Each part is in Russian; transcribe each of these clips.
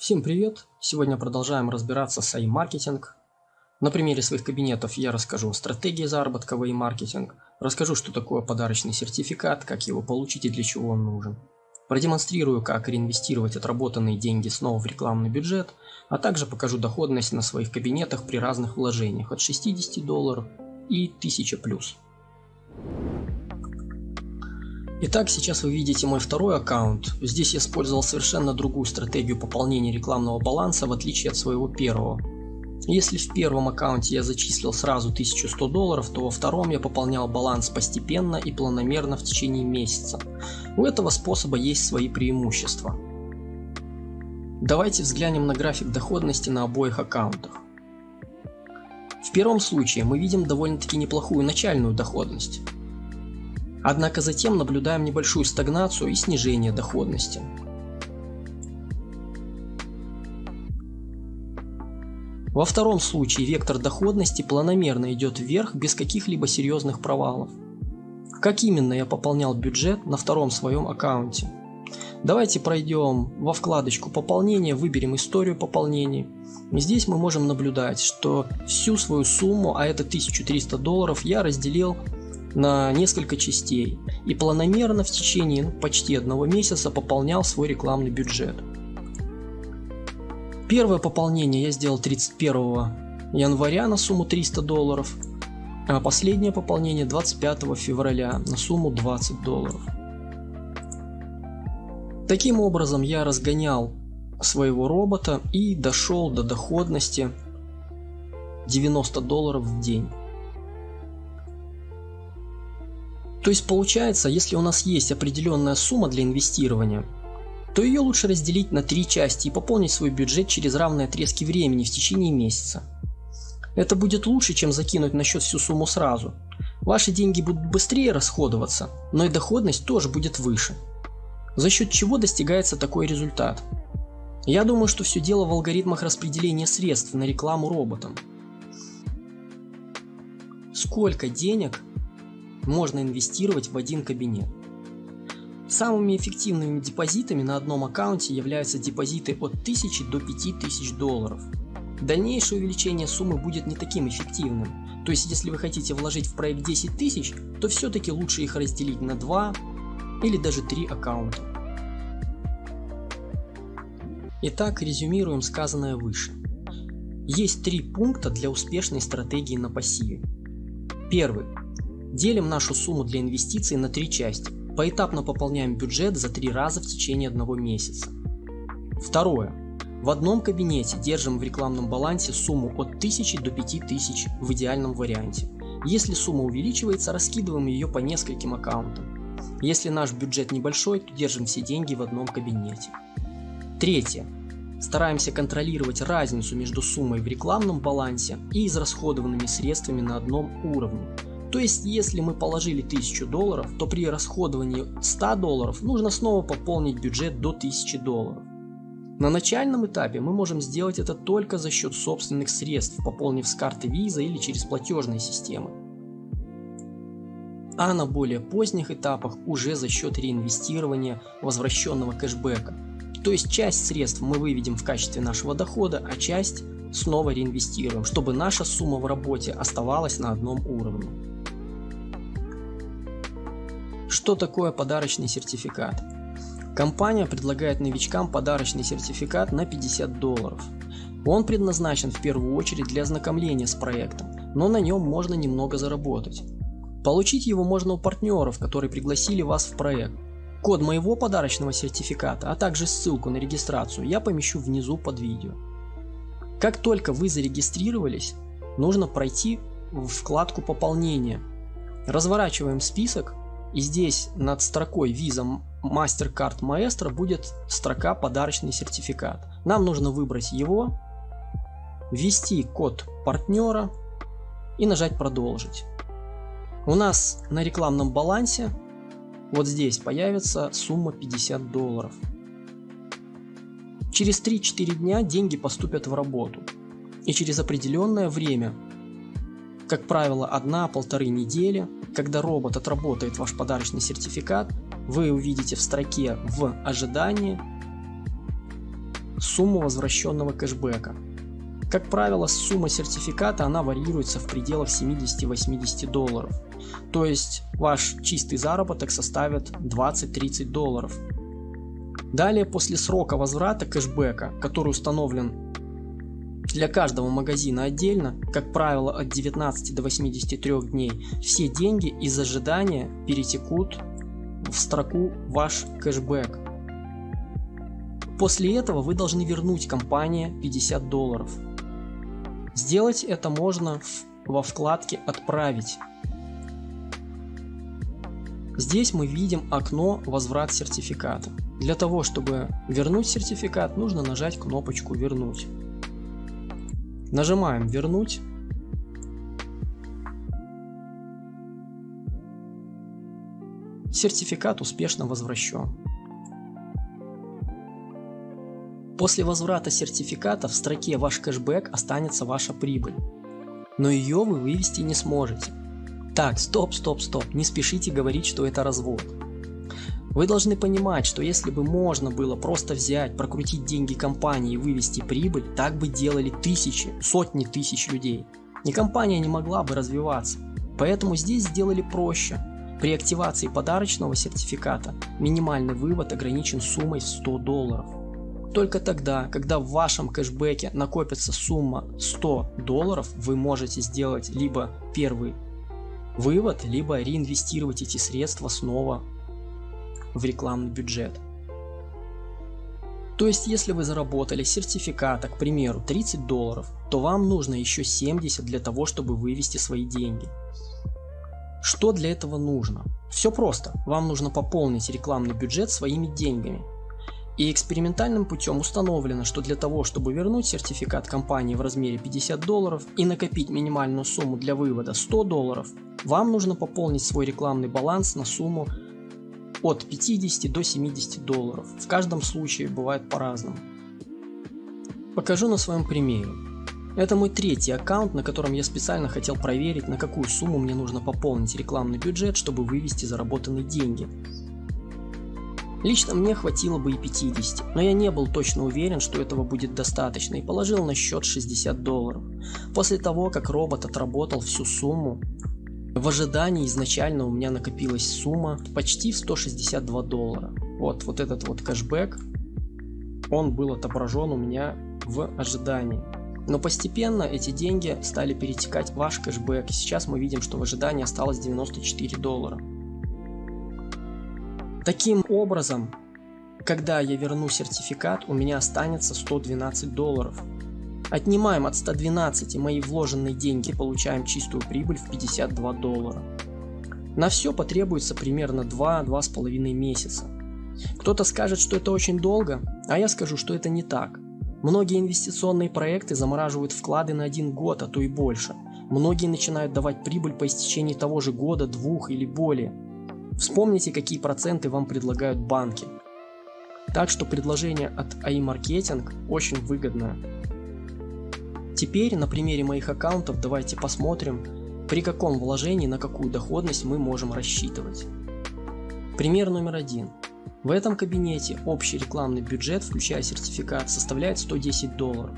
Всем привет! Сегодня продолжаем разбираться с AI-маркетинг. На примере своих кабинетов я расскажу стратегии заработка в AI-маркетинг, расскажу, что такое подарочный сертификат, как его получить и для чего он нужен. Продемонстрирую, как реинвестировать отработанные деньги снова в рекламный бюджет, а также покажу доходность на своих кабинетах при разных вложениях от 60 долларов и 1000 плюс. Итак, сейчас вы видите мой второй аккаунт. Здесь я использовал совершенно другую стратегию пополнения рекламного баланса в отличие от своего первого. Если в первом аккаунте я зачислил сразу 1100 долларов, то во втором я пополнял баланс постепенно и планомерно в течение месяца. У этого способа есть свои преимущества. Давайте взглянем на график доходности на обоих аккаунтах. В первом случае мы видим довольно-таки неплохую начальную доходность. Однако затем наблюдаем небольшую стагнацию и снижение доходности. Во втором случае вектор доходности планомерно идет вверх без каких-либо серьезных провалов. Как именно я пополнял бюджет на втором своем аккаунте? Давайте пройдем во вкладочку пополнения, выберем историю пополнений. Здесь мы можем наблюдать, что всю свою сумму, а это 1300 долларов, я разделил на несколько частей и планомерно в течение ну, почти одного месяца пополнял свой рекламный бюджет. Первое пополнение я сделал 31 января на сумму 300 долларов, а последнее пополнение 25 февраля на сумму 20 долларов. Таким образом я разгонял своего робота и дошел до доходности 90 долларов в день. То есть получается, если у нас есть определенная сумма для инвестирования, то ее лучше разделить на три части и пополнить свой бюджет через равные отрезки времени в течение месяца. Это будет лучше, чем закинуть на счет всю сумму сразу. Ваши деньги будут быстрее расходоваться, но и доходность тоже будет выше. За счет чего достигается такой результат? Я думаю, что все дело в алгоритмах распределения средств на рекламу роботам. Сколько денег можно инвестировать в один кабинет. Самыми эффективными депозитами на одном аккаунте являются депозиты от 1000 до 5000 долларов. Дальнейшее увеличение суммы будет не таким эффективным. То есть, если вы хотите вложить в проект 10 тысяч, то все-таки лучше их разделить на 2 или даже 3 аккаунта. Итак, резюмируем сказанное выше. Есть три пункта для успешной стратегии на пассиве. Первый. Делим нашу сумму для инвестиций на три части. Поэтапно пополняем бюджет за три раза в течение одного месяца. Второе. В одном кабинете держим в рекламном балансе сумму от 1000 до 5000 в идеальном варианте. Если сумма увеличивается, раскидываем ее по нескольким аккаунтам. Если наш бюджет небольшой, то держим все деньги в одном кабинете. Третье. Стараемся контролировать разницу между суммой в рекламном балансе и израсходованными средствами на одном уровне. То есть, если мы положили 1000 долларов, то при расходовании 100 долларов нужно снова пополнить бюджет до 1000 долларов. На начальном этапе мы можем сделать это только за счет собственных средств, пополнив с карты Visa или через платежные системы. А на более поздних этапах уже за счет реинвестирования возвращенного кэшбэка. То есть часть средств мы выведем в качестве нашего дохода, а часть снова реинвестируем, чтобы наша сумма в работе оставалась на одном уровне. Что такое подарочный сертификат? Компания предлагает новичкам подарочный сертификат на 50 долларов. Он предназначен в первую очередь для ознакомления с проектом, но на нем можно немного заработать. Получить его можно у партнеров, которые пригласили вас в проект. Код моего подарочного сертификата, а также ссылку на регистрацию я помещу внизу под видео. Как только вы зарегистрировались, нужно пройти в вкладку пополнения. Разворачиваем список и здесь над строкой Visa MasterCard Maestro будет строка подарочный сертификат. Нам нужно выбрать его, ввести код партнера и нажать продолжить. У нас на рекламном балансе вот здесь появится сумма 50 долларов. Через 3-4 дня деньги поступят в работу. И через определенное время, как правило 1-1,5 недели, когда робот отработает ваш подарочный сертификат, вы увидите в строке в ожидании сумму возвращенного кэшбэка. Как правило, сумма сертификата она варьируется в пределах 70-80 долларов. То есть ваш чистый заработок составит 20-30 долларов. Далее после срока возврата кэшбэка, который установлен для каждого магазина отдельно, как правило от 19 до 83 дней, все деньги из ожидания перетекут в строку ваш кэшбэк. После этого вы должны вернуть компании 50 долларов. Сделать это можно во вкладке «Отправить». Здесь мы видим окно «Возврат сертификата». Для того, чтобы вернуть сертификат, нужно нажать кнопочку «Вернуть». Нажимаем «Вернуть». Сертификат успешно возвращен. После возврата сертификата в строке «Ваш кэшбэк» останется ваша прибыль. Но ее вы вывести не сможете. Так, стоп, стоп, стоп, не спешите говорить, что это развод. Вы должны понимать, что если бы можно было просто взять, прокрутить деньги компании и вывести прибыль, так бы делали тысячи, сотни тысяч людей. И компания не могла бы развиваться. Поэтому здесь сделали проще. При активации подарочного сертификата минимальный вывод ограничен суммой в 100 долларов. Только тогда, когда в вашем кэшбэке накопится сумма 100 долларов, вы можете сделать либо первый вывод, либо реинвестировать эти средства снова в рекламный бюджет. То есть, если вы заработали сертификата, к примеру, 30 долларов, то вам нужно еще 70 для того, чтобы вывести свои деньги. Что для этого нужно? Все просто. Вам нужно пополнить рекламный бюджет своими деньгами. И экспериментальным путем установлено, что для того, чтобы вернуть сертификат компании в размере 50 долларов и накопить минимальную сумму для вывода 100 долларов, вам нужно пополнить свой рекламный баланс на сумму от 50 до 70 долларов. В каждом случае бывает по-разному. Покажу на своем примере. Это мой третий аккаунт, на котором я специально хотел проверить, на какую сумму мне нужно пополнить рекламный бюджет, чтобы вывести заработанные деньги. Лично мне хватило бы и 50, но я не был точно уверен, что этого будет достаточно и положил на счет 60 долларов. После того, как робот отработал всю сумму, в ожидании изначально у меня накопилась сумма почти в 162 доллара. Вот, вот этот вот кэшбэк, он был отображен у меня в ожидании. Но постепенно эти деньги стали перетекать в ваш кэшбэк. Сейчас мы видим, что в ожидании осталось 94 доллара. Таким образом, когда я верну сертификат, у меня останется 112 долларов. Отнимаем от 112 мои вложенные деньги, получаем чистую прибыль в 52 доллара. На все потребуется примерно 2-2,5 месяца. Кто-то скажет, что это очень долго, а я скажу, что это не так. Многие инвестиционные проекты замораживают вклады на один год, а то и больше. Многие начинают давать прибыль по истечении того же года, двух или более. Вспомните, какие проценты вам предлагают банки. Так что предложение от AI Marketing очень выгодное. Теперь на примере моих аккаунтов давайте посмотрим, при каком вложении на какую доходность мы можем рассчитывать. Пример номер один. В этом кабинете общий рекламный бюджет, включая сертификат, составляет 110 долларов.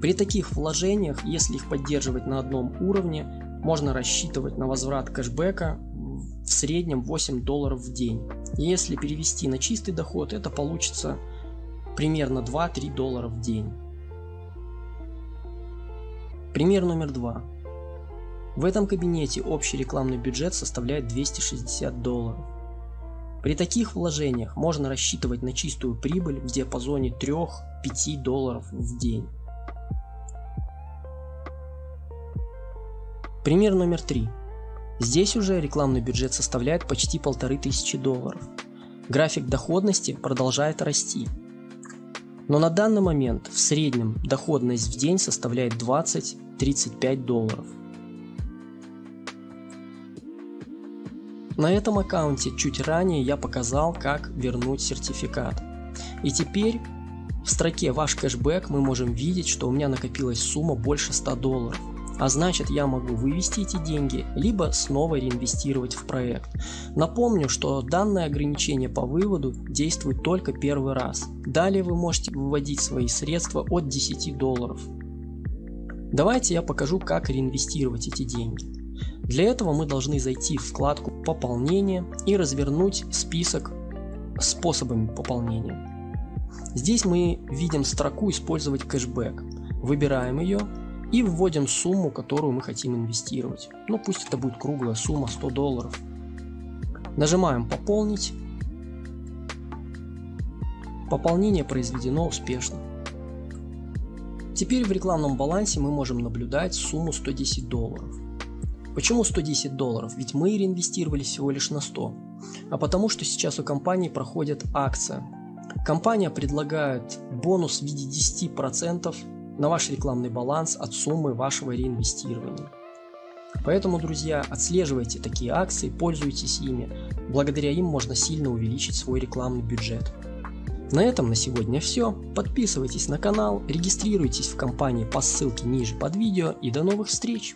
При таких вложениях, если их поддерживать на одном уровне, можно рассчитывать на возврат кэшбэка в среднем 8 долларов в день. Если перевести на чистый доход, это получится примерно 2-3 доллара в день. Пример номер два. В этом кабинете общий рекламный бюджет составляет 260 долларов. При таких вложениях можно рассчитывать на чистую прибыль в диапазоне 3-5 долларов в день. Пример номер три. Здесь уже рекламный бюджет составляет почти полторы тысячи долларов. График доходности продолжает расти. Но на данный момент в среднем доходность в день составляет 20-35 долларов. На этом аккаунте чуть ранее я показал, как вернуть сертификат. И теперь в строке «Ваш кэшбэк» мы можем видеть, что у меня накопилась сумма больше 100 долларов. А значит я могу вывести эти деньги, либо снова реинвестировать в проект. Напомню, что данное ограничение по выводу действует только первый раз. Далее вы можете выводить свои средства от 10 долларов. Давайте я покажу, как реинвестировать эти деньги. Для этого мы должны зайти в вкладку «Пополнение» и развернуть список способами пополнения. Здесь мы видим строку «Использовать кэшбэк». Выбираем ее и вводим сумму, которую мы хотим инвестировать. Ну пусть это будет круглая сумма 100 долларов. Нажимаем «Пополнить». Пополнение произведено успешно. Теперь в рекламном балансе мы можем наблюдать сумму 110 долларов. Почему 110 долларов? Ведь мы реинвестировали всего лишь на 100. А потому что сейчас у компании проходит акция. Компания предлагает бонус в виде 10% на ваш рекламный баланс от суммы вашего реинвестирования. Поэтому, друзья, отслеживайте такие акции, пользуйтесь ими. Благодаря им можно сильно увеличить свой рекламный бюджет. На этом на сегодня все. Подписывайтесь на канал, регистрируйтесь в компании по ссылке ниже под видео и до новых встреч!